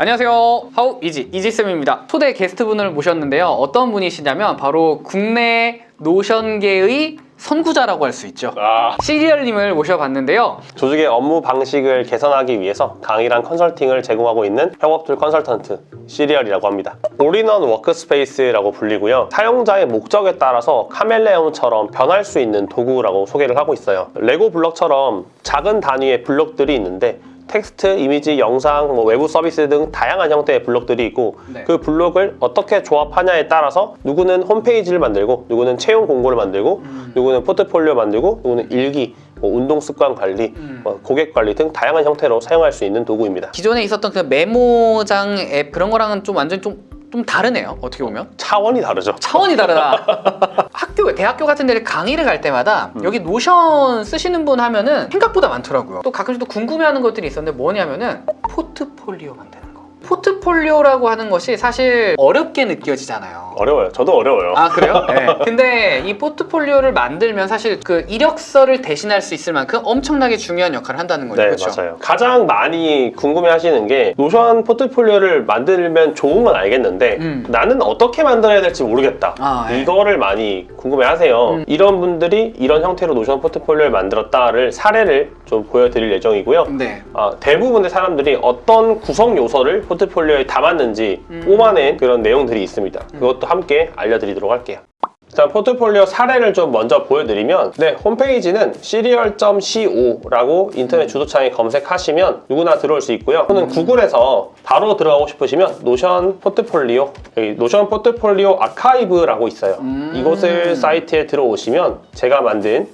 안녕하세요. How easy 이지쌤입니다. 초대 게스트분을 모셨는데요. 어떤 분이시냐면 바로 국내 노션계의 선구자라고 할 수 있죠. 아, 시리얼님을 모셔봤는데요. 조직의 업무 방식을 개선하기 위해서 강의랑 컨설팅을 제공하고 있는 협업툴 컨설턴트 시리얼이라고 합니다. all-in-one workspace라고 불리고요. 사용자의 목적에 따라서 카멜레온처럼 변할 수 있는 도구라고 소개를 하고 있어요. 레고 블럭처럼 작은 단위의 블록들이 있는데 텍스트, 이미지, 영상, 뭐 외부 서비스 등 다양한 형태의 블록들이 있고 네. 그 블록을 어떻게 조합하냐에 따라서 누구는 홈페이지를 만들고 누구는 채용 공고를 만들고 누구는 포트폴리오 만들고 누구는 일기, 뭐 운동 습관 관리, 뭐 고객 관리 등 다양한 형태로 사용할 수 있는 도구입니다. 기존에 있었던 그 메모장 앱 그런 거랑은 좀 완전 좀, 좀 다르네요. 어떻게 보면. 차원이 다르죠. 차원이 다르다. 학교, 대학교 같은 데를 강의를 갈 때마다 여기 노션 쓰시는 분 하면은 생각보다 많더라고요. 또 가끔씩 또 궁금해하는 것들이 있었는데 뭐냐면은 포트폴리오 만드는 거. 포트폴리오라고 하는 것이 사실 어렵게 느껴지잖아요. 어려워요. 저도 어려워요. 아 그래요? 네. 근데 이 포트폴리오를 만들면 사실 그 이력서를 대신할 수 있을 만큼 엄청나게 중요한 역할을 한다는 거죠. 네, 그렇죠? 맞아요. 가장 많이 궁금해 하시는 게 노션 포트폴리오를 만들면 좋은 건 알겠는데 음. 나는 어떻게 만들어야 될지 모르겠다. 아, 네. 이거를 많이 궁금해 하세요. 음. 이런 분들이 이런 형태로 노션 포트폴리오를 만들었다를 사례를 좀 보여드릴 예정이고요. 네. 아, 대부분의 사람들이 어떤 구성 요소를 포트폴리오에 담았는지 음. 뽑아낸 그런 내용들이 있습니다. 그것도 함께 알려드리도록 할게요. 일단 포트폴리오 사례를 좀 먼저 보여드리면 네 홈페이지는 serial.co라고 인터넷 주소창에 검색하시면 누구나 들어올 수 있고요. 또는 구글에서 바로 들어가고 싶으시면 노션 포트폴리오 여기 노션 포트폴리오 아카이브라고 있어요. 음. 이곳을 사이트에 들어오시면 제가 만든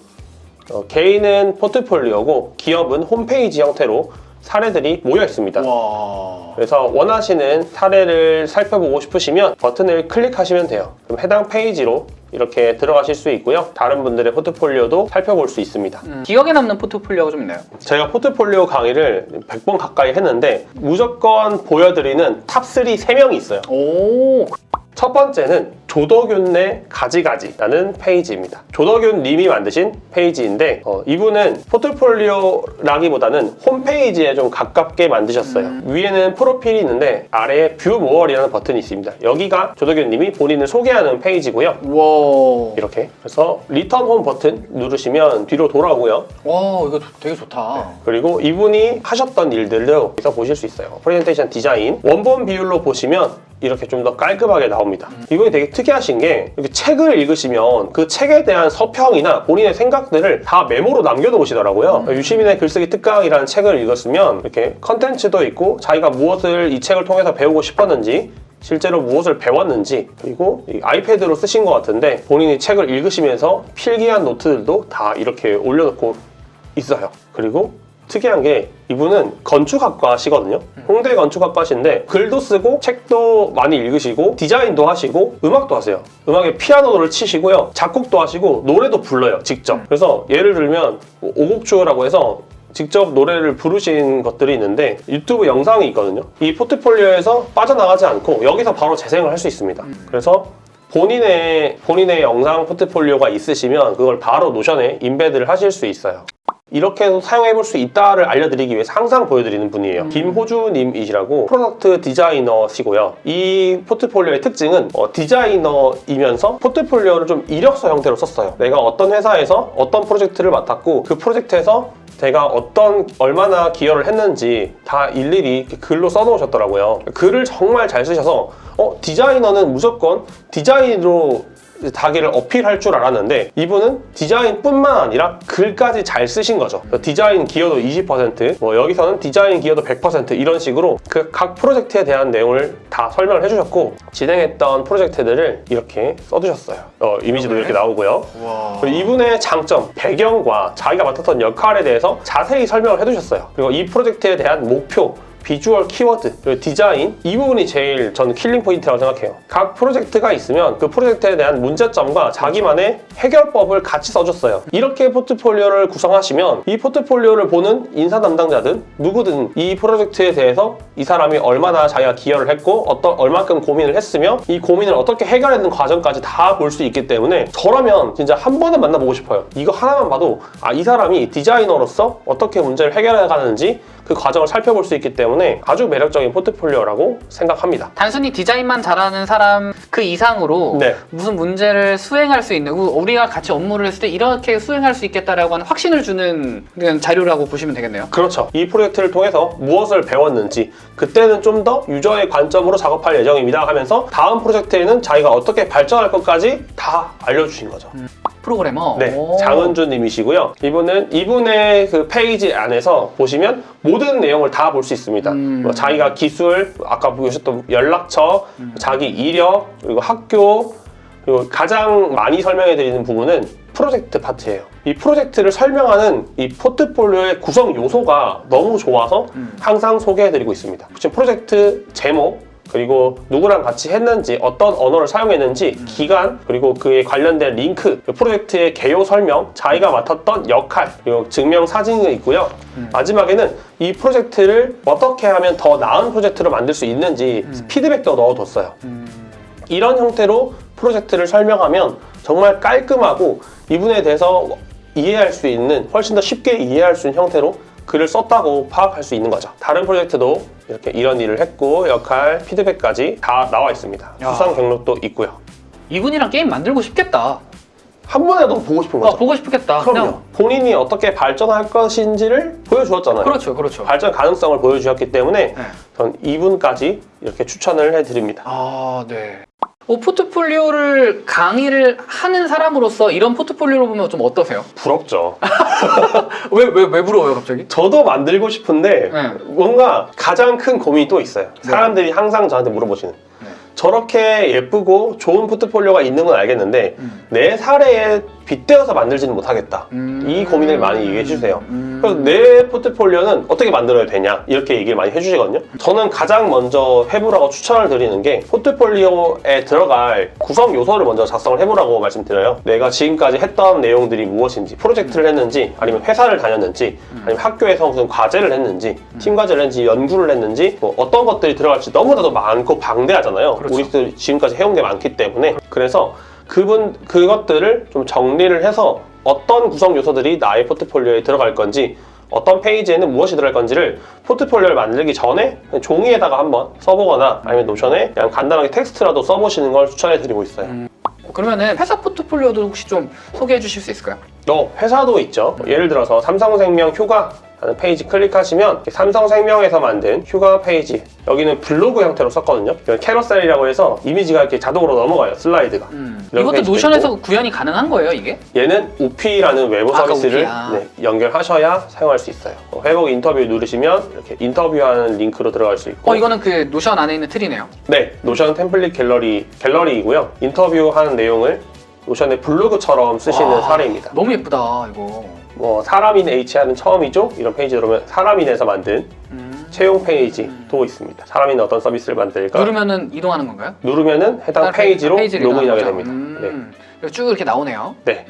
어, 개인은 포트폴리오고 기업은 홈페이지 형태로 사례들이 모여 있습니다. 와. 그래서 원하시는 사례를 살펴보고 싶으시면 버튼을 클릭하시면 돼요. 그럼 해당 페이지로 이렇게 들어가실 수 있고요. 다른 분들의 포트폴리오도 살펴볼 수 있습니다. 음, 기억에 남는 포트폴리오가 좀 있나요? 제가 포트폴리오 강의를 100번 가까이 했는데 무조건 보여드리는 top 3 3명이 있어요. 오. 첫 번째는 조덕윤의 가지가지라는 페이지입니다. 조덕윤 님이 만드신 페이지인데 어, 이분은 포트폴리오라기보다는 홈페이지에 좀 가깝게 만드셨어요. 위에는 프로필이 있는데 아래에 view more이라는 버튼이 있습니다. 여기가 조덕윤 님이 본인을 소개하는 페이지고요. 와. 이렇게 그래서 return home 버튼 누르시면 뒤로 돌아오고요. 와 이거 조- 되게 좋다. 그리고 이분이 하셨던 일들도 여기서 보실 수 있어요. 프레젠테이션 디자인 원본 비율로 보시면 이렇게 좀 더 깔끔하게 나옵니다. 이분이 되게 특이하신 게 이렇게 책을 읽으시면 그 책에 대한 서평이나 본인의 생각들을 다 메모로 남겨놓으시더라고요. 유시민의 글쓰기 특강이라는 책을 읽었으면 이렇게 컨텐츠도 있고 자기가 무엇을 이 책을 통해서 배우고 싶었는지 실제로 무엇을 배웠는지 그리고 이 아이패드로 쓰신 것 같은데 본인이 책을 읽으시면서 필기한 노트들도 다 이렇게 올려놓고 있어요. 그리고 특이한 게 이분은 건축학과시거든요. 홍대 건축학과신데 글도 쓰고 책도 많이 읽으시고 디자인도 하시고 음악도 하세요. 음악에 피아노를 치시고요. 작곡도 하시고 노래도 불러요. 직접. 그래서 예를 들면 뭐 오곡주라고 해서 직접 노래를 부르신 것들이 있는데 유튜브 영상이 있거든요. 이 포트폴리오에서 빠져나가지 않고 여기서 바로 재생을 할 수 있습니다. 그래서 본인의 본인의 영상 포트폴리오가 있으시면 그걸 바로 노션에 embed를 하실 수 있어요. 이렇게 해서 사용해 볼 수 있다를 알려드리기 위해서 항상 보여드리는 분이에요. 김호주님이시라고 product 디자이너시고요. 이 포트폴리오의 특징은 어, 디자이너이면서 포트폴리오를 좀 이력서 형태로 썼어요. 내가 어떤 회사에서 어떤 프로젝트를 맡았고 그 프로젝트에서 제가 어떤 얼마나 기여를 했는지 다 일일이 글로 써놓으셨더라고요. 글을 정말 잘 쓰셔서 어, 디자이너는 무조건 디자인으로 자기를 어필할 줄 알았는데 이분은 디자인뿐만 아니라 글까지 잘 쓰신 거죠. 디자인 기여도 20%, 뭐 여기서는 디자인 기여도 100% 이런 식으로 그 각 프로젝트에 대한 내용을 다 설명을 해주셨고 진행했던 프로젝트들을 이렇게 써두셨어요. 어, 이미지도 이렇게 나오고요. 이분의 장점, 배경과 자기가 맡았던 역할에 대해서 자세히 설명을 해두셨어요. 그리고 이 프로젝트에 대한 목표, 비주얼 키워드, 디자인 이 부분이 제일 저는 killing point라고 생각해요. 각 프로젝트가 있으면 그 프로젝트에 대한 문제점과 자기만의 해결법을 같이 써줬어요. 이렇게 포트폴리오를 구성하시면 이 포트폴리오를 보는 인사 담당자든 누구든 이 프로젝트에 대해서 이 사람이 얼마나 자기가 기여를 했고 어떤 얼마큼 고민을 했으며 이 고민을 어떻게 해결하는 과정까지 다 볼 수 있기 때문에 저라면 진짜 한 번은 만나보고 싶어요. 이거 하나만 봐도 아 이 사람이 디자이너로서 어떻게 문제를 해결해 가는지 그 과정을 살펴볼 수 있기 때문에 아주 매력적인 포트폴리오라고 생각합니다. 단순히 디자인만 잘하는 사람 그 이상으로 네. 무슨 문제를 수행할 수 있는 우- 우리가 같이 업무를 했을 때 이렇게 수행할 수 있겠다라고 하는 확신을 주는 자료라고 보시면 되겠네요. 그렇죠. 이 프로젝트를 통해서 무엇을 배웠는지 그때는 좀 더 유저의 관점으로 작업할 예정입니다 하면서 다음 프로젝트에는 자기가 어떻게 발전할 것까지 다 알려주신 거죠. 프로그래머. 네, 오. 장은준 님이시고요. 이분은 이분의 그 페이지 안에서 보시면 모든 내용을 다 볼 수 있습니다. 음. 뭐 자기가 기술, 아까 보셨던 연락처, 자기 이력, 그리고 학교, 그리고 가장 많이 설명해 드리는 부분은 프로젝트 파트예요. 이 프로젝트를 설명하는 이 포트폴리오의 구성 요소가 너무 좋아서 음. 항상 소개해 드리고 있습니다. 지금 프로젝트 제목, 그리고 누구랑 같이 했는지 어떤 언어를 사용했는지 기간 그리고 그에 관련된 링크 그 프로젝트의 개요 설명 자기가 맡았던 역할 그리고 증명 사진이 있고요. 마지막에는 이 프로젝트를 어떻게 하면 더 나은 프로젝트로 만들 수 있는지 피드백도 넣어뒀어요. 음. 이런 형태로 프로젝트를 설명하면 정말 깔끔하고 이분에 대해서 이해할 수 있는 훨씬 더 쉽게 이해할 수 있는 형태로 글을 썼다고 파악할 수 있는 거죠. 다른 프로젝트도 이렇게 이런 일을 했고 역할, 피드백까지 다 나와 있습니다. 야. 수상 경력도 있고요. 이분이랑 게임 만들고 싶겠다. 한 번에도 보고 싶은 아, 거죠. 보고 싶겠다. 그럼요. 그냥. 본인이 어떻게 발전할 것인지를 보여주었잖아요. 그렇죠, 그렇죠. 발전 가능성을 보여주셨기 때문에 네. 전 이분까지 이렇게 추천을 해드립니다. 아, 네. 어, 포트폴리오를 강의를 하는 사람으로서 이런 포트폴리오를 보면 좀 어떠세요? 부럽죠. 왜, 왜, 왜 부러워요, 갑자기? 저도 만들고 싶은데 네. 뭔가 가장 큰 고민이 또 있어요. 사람들이 항상 저한테 물어보시는. 네. 저렇게 예쁘고 좋은 포트폴리오가 있는 건 알겠는데 음. 내 사례에 빗대어서 만들지는 못하겠다. 음. 이 고민을 많이 얘기해 주세요. 음. 그래서 내 포트폴리오는 어떻게 만들어야 되냐 이렇게 얘기를 많이 해주시거든요. 저는 가장 먼저 해보라고 추천을 드리는 게 포트폴리오에 들어갈 구성 요소를 먼저 작성을 해보라고 말씀드려요. 내가 지금까지 했던 내용들이 무엇인지, 프로젝트를 했는지, 아니면 회사를 다녔는지, 아니면 학교에서 무슨 과제를 했는지, 팀 과제를 했는지, 연구를 했는지, 뭐 어떤 것들이 들어갈지 너무나도 많고 방대하잖아요. 그렇죠. 우리들 지금까지 해온 게 많기 때문에 그래서 그분 그것들을 좀 정리를 해서 어떤 구성 요소들이 나의 포트폴리오에 들어갈 건지 어떤 페이지에는 무엇이 들어갈 건지를 포트폴리오를 만들기 전에 종이에다가 한번 써보거나 아니면 노션에 그냥 간단하게 텍스트라도 써보시는 걸 추천해 드리고 있어요. 그러면은 회사 포트폴리오도 혹시 좀 소개해 주실 수 있을까요? 어, 회사도 있죠. 예를 들어서 삼성생명 휴가 하는 페이지 클릭하시면 삼성생명에서 만든 휴가 페이지 여기는 블로그 형태로 썼거든요. carousel이라고 해서 이미지가 이렇게 자동으로 넘어가요. 슬라이드가. 음. 이것도 노션에서 구현이 가능한 거예요, 이게? 얘는 우피라는 외부 아까 서비스를 우피, 아. 네, 연결하셔야 사용할 수 있어요. 어, 회복 인터뷰 누르시면 이렇게 인터뷰하는 링크로 들어갈 수 있고 어, 이거는 그 노션 안에 있는 틀이네요. 네, 노션 템플릿 갤러리 갤러리이고요. 인터뷰하는 내용을 노션의 블로그처럼 쓰시는 와, 사례입니다. 너무 예쁘다, 이거. 뭐 사람인 H하는 처음이죠. 이런 페이지 들어오면 사람인에서 만든 음. 채용 페이지도 있습니다. 사람인 어떤 서비스를 만들까 누르면은 이동하는 건가요? 누르면은 해당 페이지로 로그인하게 됩니다. 음. 그리고 쭉 이렇게 나오네요. 네.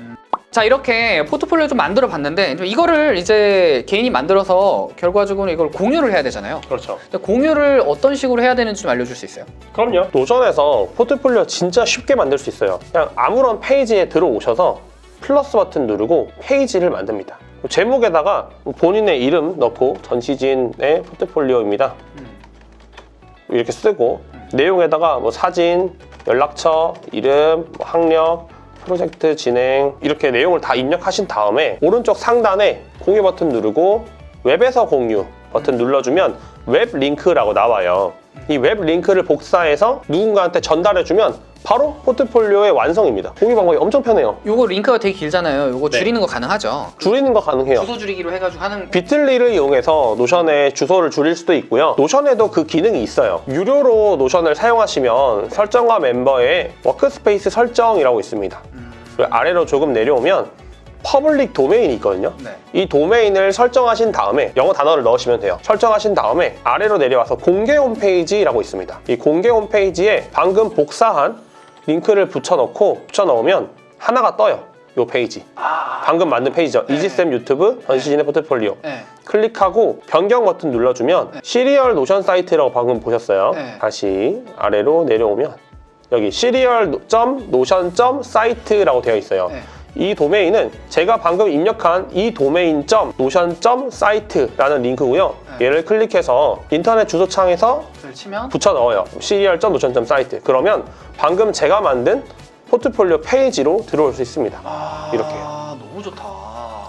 자 이렇게 포트폴리오 좀 만들어 봤는데 좀 이거를 이제 개인이 만들어서 결과적으로 이걸 공유를 해야 되잖아요. 그렇죠. 공유를 어떤 식으로 해야 되는지 좀 알려줄 수 있어요? 그럼요. 노션에서 포트폴리오 진짜 쉽게 만들 수 있어요. 그냥 아무런 페이지에 들어오셔서 플러스 버튼 누르고 페이지를 만듭니다. 제목에다가 본인의 이름 넣고 전시진의 포트폴리오입니다. 이렇게 쓰고 내용에다가 뭐 사진, 연락처, 이름, 뭐 학력, 프로젝트 진행 이렇게 내용을 다 입력하신 다음에 오른쪽 상단에 공유 버튼 누르고 웹에서 공유 버튼 눌러주면 웹 링크라고 나와요. 이 웹 링크를 복사해서 누군가한테 전달해주면 바로 포트폴리오의 완성입니다. 공유 방법이 엄청 편해요. 요거 링크가 되게 길잖아요. 요거 네. 줄이는 거 가능하죠? 줄이는 거 가능해요. 주소 줄이기로 해가지고 하는 비틀리를 이용해서 노션의 주소를 줄일 수도 있고요. 노션에도 그 기능이 있어요. 유료로 노션을 사용하시면 설정과 멤버의 workspace 설정이라고 있습니다. 그리고 아래로 조금 내려오면 public domain이 있거든요. 네. 이 도메인을 설정하신 다음에 영어 단어를 넣으시면 돼요. 설정하신 다음에 아래로 내려와서 공개 홈페이지라고 있습니다. 이 공개 홈페이지에 방금 복사한 링크를 붙여넣고 붙여넣으면 하나가 떠요. 이 페이지. 아, 방금 만든 페이지죠. 이지쌤 유튜브 전시진의 포트폴리오. 네. 클릭하고 변경 버튼 눌러주면 시리얼 노션 사이트라고 방금 보셨어요. 네. 다시 아래로 내려오면 여기 시리얼 노션 사이트라고 되어 있어요. 네. 이 도메인은 제가 방금 입력한 이 도메인 점 노션 점 사이트라는 링크고요. 네. 얘를 클릭해서 인터넷 주소창에서 를 치면 붙여 넣어요. 시리얼 점 노션 점 사이트. 그러면 방금 제가 만든 포트폴리오 페이지로 들어올 수 있습니다. 아, 이렇게요. 너무 좋다.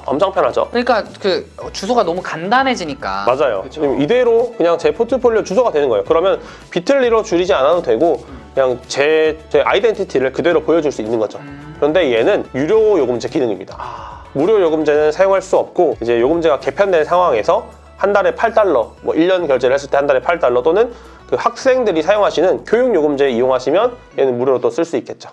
엄청 편하죠? 그러니까 그 주소가 너무 간단해지니까. 맞아요. 그쵸? 이대로 그냥 제 포트폴리오 주소가 되는 거예요. 그러면 비틀리로 줄이지 않아도 되고 그냥 제, 제 identity를 그대로 보여줄 수 있는 거죠. 음. 그런데 얘는 유료 요금제 기능입니다. 아, 무료 요금제는 사용할 수 없고 이제 요금제가 개편된 상황에서 한 달에 8달러, 뭐 1년 결제를 했을 때 한 달에 8달러 또는 그 학생들이 사용하시는 교육 요금제 이용하시면 얘는 무료로 또 쓸 수 있겠죠.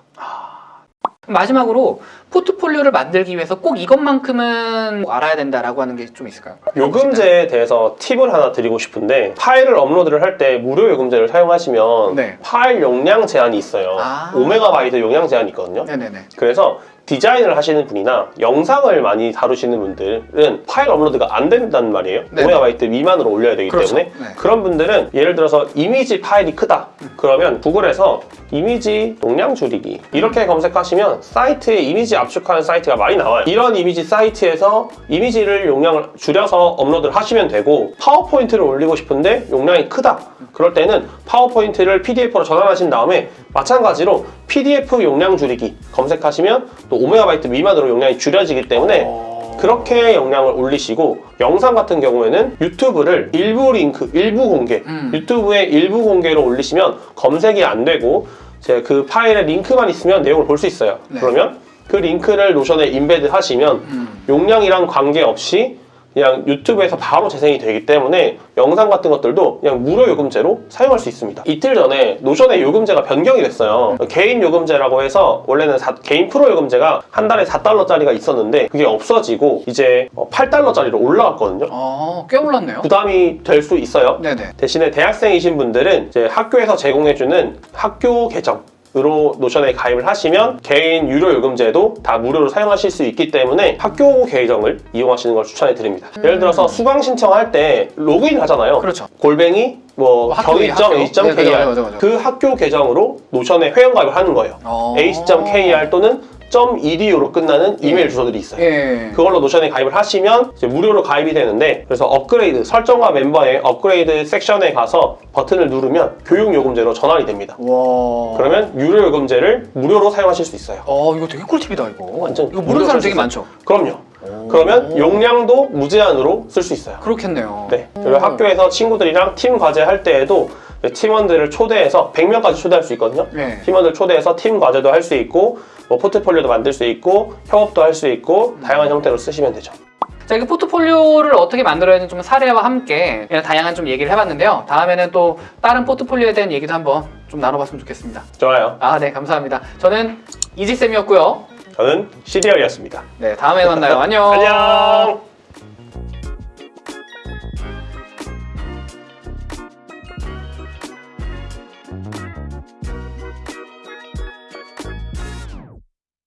마지막으로 포트폴리오를 만들기 위해서 꼭 이것만큼은 알아야 된다라고 하는 게 좀 있을까요? 요금제에 대해서 팁을 하나 드리고 싶은데 파일을 업로드를 할 때 무료 요금제를 사용하시면 네. 파일 용량 제한이 있어요. 아. 5메가바이트 용량 제한이 있거든요. 네네네. 그래서 디자인을 하시는 분이나 영상을 많이 다루시는 분들은 파일 업로드가 안 된다는 말이에요. 네네. 5메가바이트 미만으로 올려야 되기 그렇죠. 때문에 네. 그런 분들은 예를 들어서 이미지 파일이 크다. 그러면 구글에서 이미지 용량 줄이기 이렇게 검색하시면 사이트에 이미지 압축하는 사이트가 많이 나와요. 이런 이미지 사이트에서 이미지를 용량을 줄여서 업로드를 하시면 되고 파워포인트를 올리고 싶은데 용량이 크다. 그럴 때는 파워포인트를 PDF로 전환하신 다음에 마찬가지로 PDF 용량 줄이기 검색하시면 또 5MB 미만으로 용량이 줄여지기 때문에 어... 그렇게 용량을 올리시고 영상 같은 경우에는 유튜브를 일부 링크, 일부 공개, 음. 유튜브에 일부 공개로 올리시면 검색이 안 되고 제그 파일에 링크만 있으면 내용을 볼 수 있어요. 네. 그러면 그 링크를 노션에 embed 하시면 음. 용량이랑 관계없이 그냥 유튜브에서 바로 재생이 되기 때문에 영상 같은 것들도 그냥 무료 요금제로 사용할 수 있습니다. 이틀 전에 노션의 요금제가 변경이 됐어요. 개인 요금제라고 해서 원래는 사- 개인 프로 요금제가 한 달에 4달러짜리가 있었는데 그게 없어지고 이제 8달러짜리로 올라갔거든요. 어, 꽤 올랐네요. 부담이 될 수 있어요. 네네. 대신에 대학생이신 분들은 이제 학교에서 제공해주는 학교 계정 으로 Notion에 가입을 하시면 개인 유료 요금제도 다 무료로 사용하실 수 있기 때문에 학교 계정을 이용하시는 걸 추천해 드립니다. 예를 들어서 수강 신청할 때 로그인 하잖아요. 그렇죠. 골뱅이 뭐 뭐. 경희.ac.kr 네. 그 학교 계정으로 Notion에 회원 가입을 하는 거예요. 어... ac.kr 또는 .edu로 끝나는 이메일 주소들이 있어요. 예. 그걸로 Notion에 가입을 하시면 무료로 가입이 되는데 그래서 업그레이드 설정과 멤버의 업그레이드 섹션에 가서 버튼을 누르면 교육 요금제로 전환이 됩니다. 와. 그러면 유료 요금제를 무료로 사용하실 수 있어요. 어, 이거 되게 꿀팁이다 이거. 완전 이거 모르는 사람 되게 많죠. 그럼요. 그러면 용량도 무제한으로 쓸 수 있어요. 그렇겠네요. 네. 그리고 학교에서 친구들이랑 팀 과제 할 때에도 팀원들을 초대해서 100명까지 초대할 수 있거든요. 네. 팀원들 초대해서 팀 과제도 할 수 있고 뭐 포트폴리오도 만들 수 있고 협업도 할 수 있고 다양한 형태로 쓰시면 되죠. 자, 이렇게 포트폴리오를 어떻게 만들어야 되는 좀 사례와 함께 다양한 좀 얘기를 해봤는데요. 다음에는 또 다른 포트폴리오에 대한 얘기도 한번 좀 나눠봤으면 좋겠습니다. 좋아요. 아, 네, 감사합니다. 저는 이지쌤이었고요. 저는 시리얼이었습니다. 네, 다음에 만나요. 안녕. 안녕.